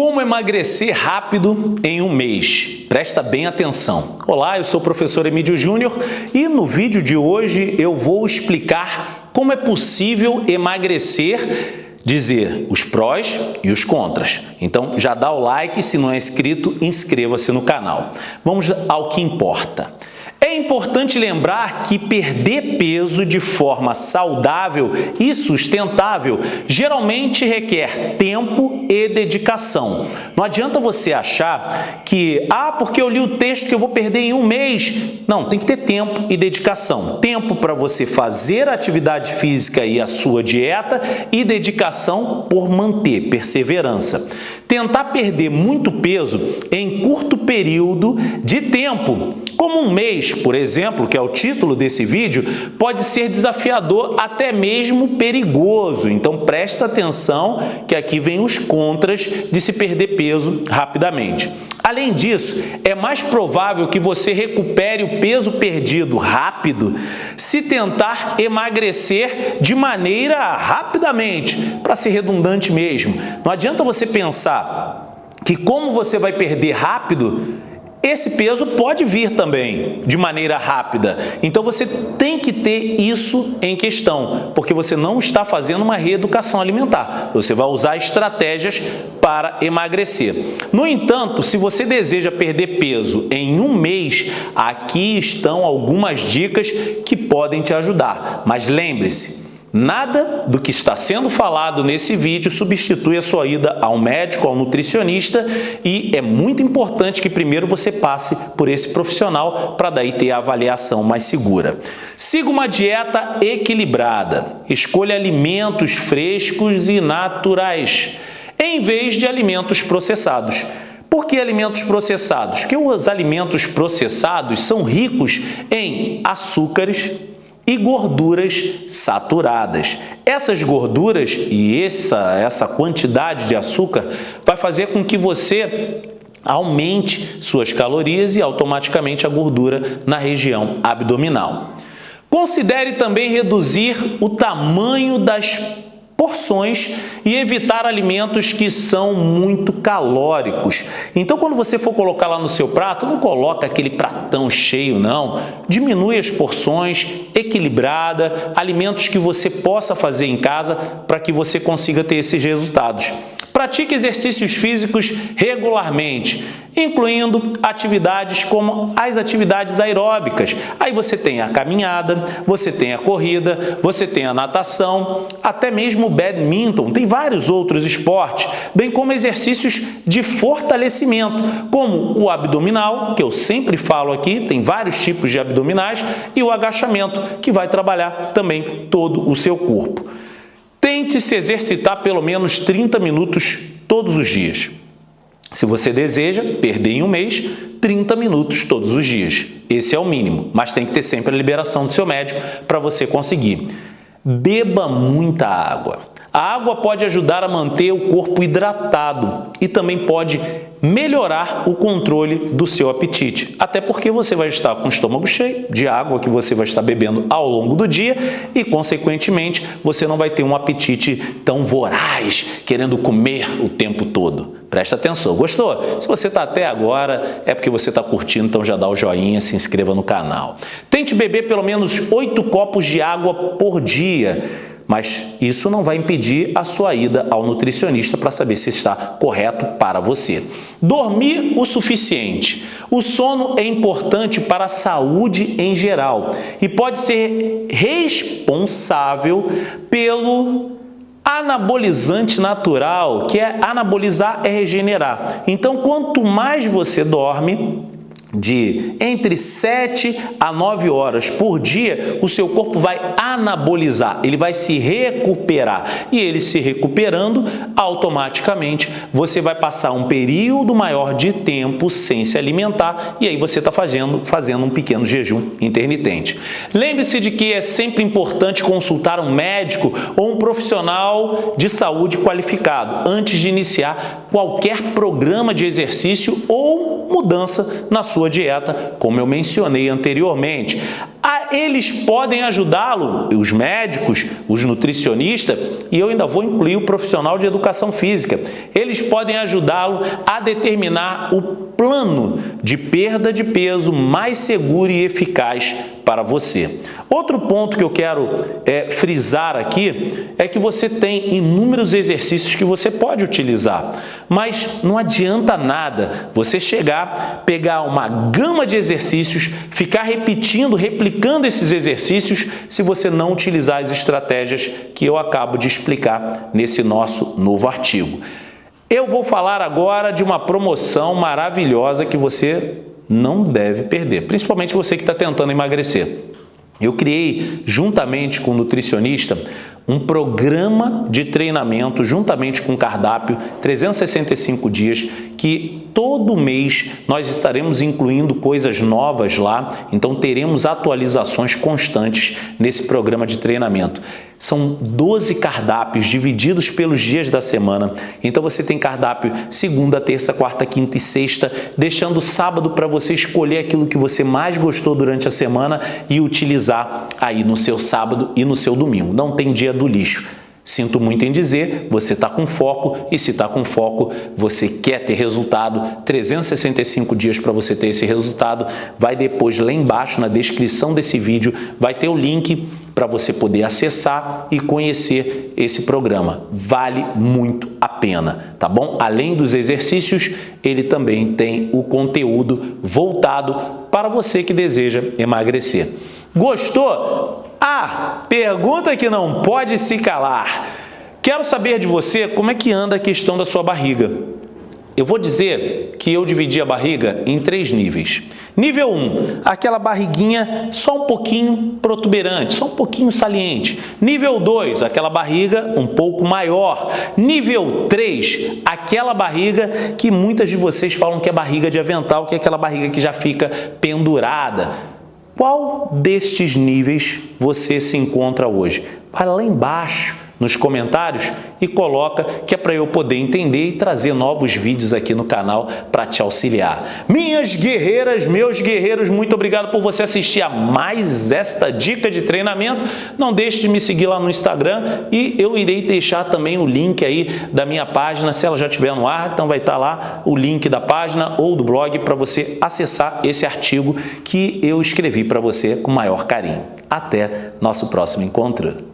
Como emagrecer rápido em um mês? Presta bem atenção. Olá, eu sou o professor Emílio Júnior e no vídeo de hoje eu vou explicar como é possível emagrecer, dizer os prós e os contras. Então já dá o like, se não é inscrito, inscreva-se no canal. Vamos ao que importa. É importante lembrar que perder peso de forma saudável e sustentável geralmente requer tempo e dedicação. Não adianta você achar que, ah, porque eu li o texto que eu vou perder em um mês. Não, tem que ter tempo e dedicação. Tempo para você fazer a atividade física e a sua dieta e dedicação por manter, perseverança. Tentar perder muito peso em curto período de tempo como um mês, por exemplo, que é o título desse vídeo, pode ser desafiador, até mesmo perigoso. Então presta atenção que aqui vem os contras de se perder peso rapidamente. Além disso, é mais provável que você recupere o peso perdido rápido se tentar emagrecer de maneira rapidamente, para ser redundante mesmo. Não adianta você pensar que como você vai perder rápido, esse peso pode vir também de maneira rápida. Então você tem que ter isso em questão, porque você não está fazendo uma reeducação alimentar. Você vai usar estratégias para emagrecer. No entanto, se você deseja perder peso em um mês, aqui estão algumas dicas que podem te ajudar. Mas lembre-se, Nada do que está sendo falado nesse vídeo substitui a sua ida ao médico, ao nutricionista e é muito importante que primeiro você passe por esse profissional para daí ter a avaliação mais segura. Siga uma dieta equilibrada. Escolha alimentos frescos e naturais em vez de alimentos processados. Por que alimentos processados? Porque os alimentos processados são ricos em açúcares, e gorduras saturadas. Essas gorduras e essa, essa quantidade de açúcar vai fazer com que você aumente suas calorias e automaticamente a gordura na região abdominal. Considere também reduzir o tamanho das porções e evitar alimentos que são muito calóricos. Então, quando você for colocar lá no seu prato, não coloca aquele pratão cheio, não. Diminui as porções, equilibrada, alimentos que você possa fazer em casa para que você consiga ter esses resultados. Pratique exercícios físicos regularmente, incluindo atividades como as atividades aeróbicas. Aí você tem a caminhada, você tem a corrida, você tem a natação, até mesmo o badminton, tem vários outros esportes, bem como exercícios de fortalecimento, como o abdominal, que eu sempre falo aqui, tem vários tipos de abdominais, e o agachamento, que vai trabalhar também todo o seu corpo. Tente se exercitar pelo menos 30 minutos todos os dias. Se você deseja perder em um mês, 30 minutos todos os dias. Esse é o mínimo, mas tem que ter sempre a liberação do seu médico para você conseguir. Beba muita água. A água pode ajudar a manter o corpo hidratado e também pode melhorar o controle do seu apetite. Até porque você vai estar com o estômago cheio de água que você vai estar bebendo ao longo do dia e, consequentemente, você não vai ter um apetite tão voraz, querendo comer o tempo todo. Presta atenção. Gostou? Se você está até agora, é porque você está curtindo, então já dá o joinha, se inscreva no canal. Tente beber pelo menos 8 copos de água por dia mas isso não vai impedir a sua ida ao nutricionista para saber se está correto para você. Dormir o suficiente. O sono é importante para a saúde em geral e pode ser responsável pelo anabolizante natural, que é anabolizar é regenerar. Então, quanto mais você dorme, de entre 7 a 9 horas por dia, o seu corpo vai anabolizar, ele vai se recuperar. E ele se recuperando, automaticamente você vai passar um período maior de tempo sem se alimentar e aí você está fazendo, fazendo um pequeno jejum intermitente. Lembre-se de que é sempre importante consultar um médico ou um profissional de saúde qualificado antes de iniciar qualquer programa de exercício ou mudança na sua dieta, como eu mencionei anteriormente. eles podem ajudá-lo, os médicos, os nutricionistas, e eu ainda vou incluir o profissional de educação física. Eles podem ajudá-lo a determinar o plano de perda de peso mais seguro e eficaz para você. Outro ponto que eu quero é, frisar aqui é que você tem inúmeros exercícios que você pode utilizar, mas não adianta nada você chegar, pegar uma gama de exercícios, ficar repetindo, replicando esses exercícios se você não utilizar as estratégias que eu acabo de explicar nesse nosso novo artigo. Eu vou falar agora de uma promoção maravilhosa que você não deve perder, principalmente você que está tentando emagrecer. Eu criei, juntamente com o nutricionista, um programa de treinamento, juntamente com cardápio, 365 dias, que todo mês nós estaremos incluindo coisas novas lá, então teremos atualizações constantes nesse programa de treinamento. São 12 cardápios divididos pelos dias da semana. Então você tem cardápio segunda, terça, quarta, quinta e sexta, deixando sábado para você escolher aquilo que você mais gostou durante a semana e utilizar aí no seu sábado e no seu domingo. Não tem dia do lixo. Sinto muito em dizer, você está com foco e se está com foco, você quer ter resultado, 365 dias para você ter esse resultado, vai depois lá embaixo na descrição desse vídeo, vai ter o link para você poder acessar e conhecer esse programa. Vale muito a pena, tá bom? Além dos exercícios, ele também tem o conteúdo voltado para você que deseja emagrecer. Gostou? Ah, pergunta que não pode se calar. Quero saber de você como é que anda a questão da sua barriga. Eu vou dizer que eu dividi a barriga em três níveis. Nível 1, um, aquela barriguinha só um pouquinho protuberante, só um pouquinho saliente. Nível 2, aquela barriga um pouco maior. Nível 3, aquela barriga que muitas de vocês falam que é barriga de avental, que é aquela barriga que já fica pendurada. Qual destes níveis você se encontra hoje? Vai lá embaixo nos comentários e coloca que é para eu poder entender e trazer novos vídeos aqui no canal para te auxiliar. Minhas guerreiras, meus guerreiros, muito obrigado por você assistir a mais esta dica de treinamento. Não deixe de me seguir lá no Instagram e eu irei deixar também o link aí da minha página, se ela já estiver no ar, então vai estar lá o link da página ou do blog para você acessar esse artigo que eu escrevi para você com maior carinho. Até nosso próximo encontro.